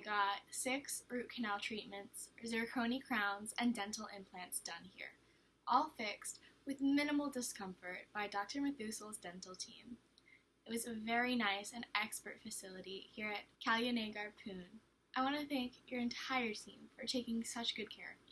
I got six root canal treatments, zirconia crowns, and dental implants done here, all fixed with minimal discomfort by Dr. Methusel's dental team. It was a very nice and expert facility here at Kalyanagar Pune. I want to thank your entire team for taking such good care of me.